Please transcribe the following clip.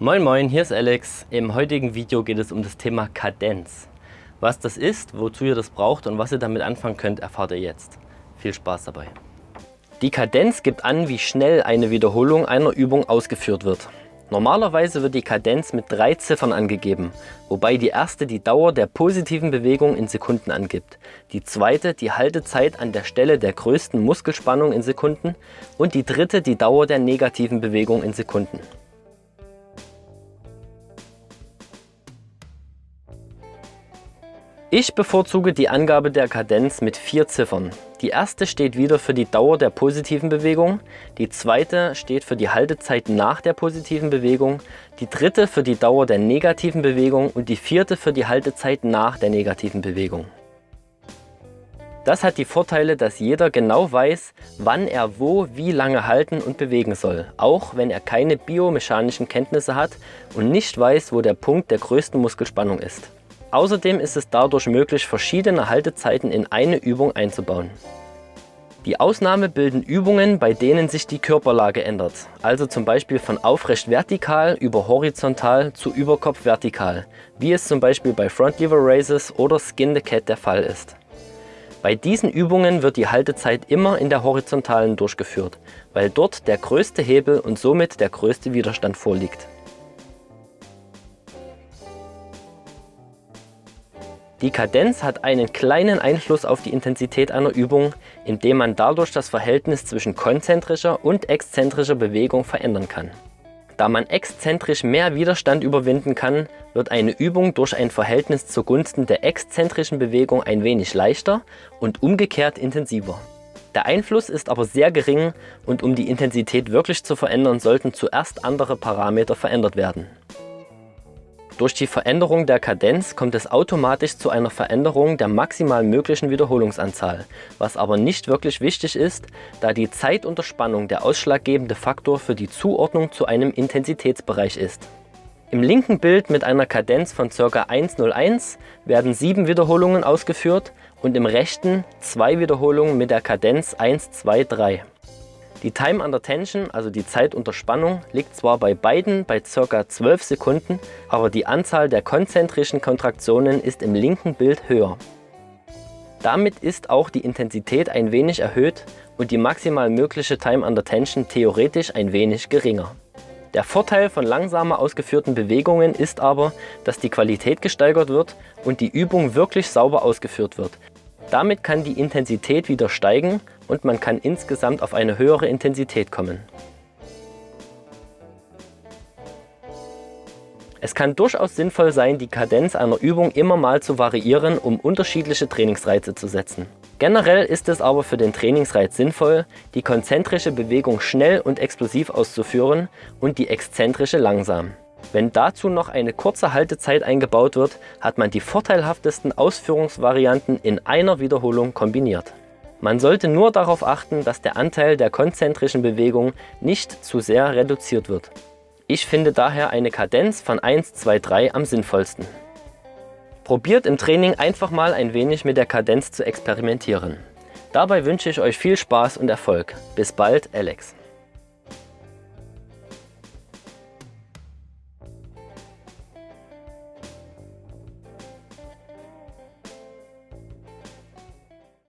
Moin Moin, hier ist Alex. Im heutigen Video geht es um das Thema Kadenz. Was das ist, wozu ihr das braucht und was ihr damit anfangen könnt, erfahrt ihr jetzt. Viel Spaß dabei. Die Kadenz gibt an, wie schnell eine Wiederholung einer Übung ausgeführt wird. Normalerweise wird die Kadenz mit drei Ziffern angegeben, wobei die erste die Dauer der positiven Bewegung in Sekunden angibt, die zweite die Haltezeit an der Stelle der größten Muskelspannung in Sekunden und die dritte die Dauer der negativen Bewegung in Sekunden. Ich bevorzuge die Angabe der Kadenz mit vier Ziffern. Die erste steht wieder für die Dauer der positiven Bewegung, die zweite steht für die Haltezeit nach der positiven Bewegung, die dritte für die Dauer der negativen Bewegung und die vierte für die Haltezeit nach der negativen Bewegung. Das hat die Vorteile, dass jeder genau weiß, wann er wo wie lange halten und bewegen soll, auch wenn er keine biomechanischen Kenntnisse hat und nicht weiß, wo der Punkt der größten Muskelspannung ist. Außerdem ist es dadurch möglich, verschiedene Haltezeiten in eine Übung einzubauen. Die Ausnahme bilden Übungen, bei denen sich die Körperlage ändert, also zum Beispiel von aufrecht vertikal über horizontal zu Überkopf vertikal, wie es zum Beispiel bei Front Lever Raises oder Skin the Cat der Fall ist. Bei diesen Übungen wird die Haltezeit immer in der horizontalen durchgeführt, weil dort der größte Hebel und somit der größte Widerstand vorliegt. Die Kadenz hat einen kleinen Einfluss auf die Intensität einer Übung, indem man dadurch das Verhältnis zwischen konzentrischer und exzentrischer Bewegung verändern kann. Da man exzentrisch mehr Widerstand überwinden kann, wird eine Übung durch ein Verhältnis zugunsten der exzentrischen Bewegung ein wenig leichter und umgekehrt intensiver. Der Einfluss ist aber sehr gering und um die Intensität wirklich zu verändern, sollten zuerst andere Parameter verändert werden. Durch die Veränderung der Kadenz kommt es automatisch zu einer Veränderung der maximal möglichen Wiederholungsanzahl, was aber nicht wirklich wichtig ist, da die Zeit unter Spannung der ausschlaggebende Faktor für die Zuordnung zu einem Intensitätsbereich ist. Im linken Bild mit einer Kadenz von ca. 101 werden 7 Wiederholungen ausgeführt und im rechten 2 Wiederholungen mit der Kadenz 1, 2, 3. Die Time Under Tension, also die Zeit unter Spannung, liegt zwar bei beiden bei ca. 12 Sekunden, aber die Anzahl der konzentrischen Kontraktionen ist im linken Bild höher. Damit ist auch die Intensität ein wenig erhöht und die maximal mögliche Time Under Tension theoretisch ein wenig geringer. Der Vorteil von langsamer ausgeführten Bewegungen ist aber, dass die Qualität gesteigert wird und die Übung wirklich sauber ausgeführt wird, damit kann die Intensität wieder steigen und man kann insgesamt auf eine höhere Intensität kommen. Es kann durchaus sinnvoll sein, die Kadenz einer Übung immer mal zu variieren, um unterschiedliche Trainingsreize zu setzen. Generell ist es aber für den Trainingsreiz sinnvoll, die konzentrische Bewegung schnell und explosiv auszuführen und die exzentrische langsam. Wenn dazu noch eine kurze Haltezeit eingebaut wird, hat man die vorteilhaftesten Ausführungsvarianten in einer Wiederholung kombiniert. Man sollte nur darauf achten, dass der Anteil der konzentrischen Bewegung nicht zu sehr reduziert wird. Ich finde daher eine Kadenz von 1, 2, 3 am sinnvollsten. Probiert im Training einfach mal ein wenig mit der Kadenz zu experimentieren. Dabei wünsche ich euch viel Spaß und Erfolg. Bis bald, Alex.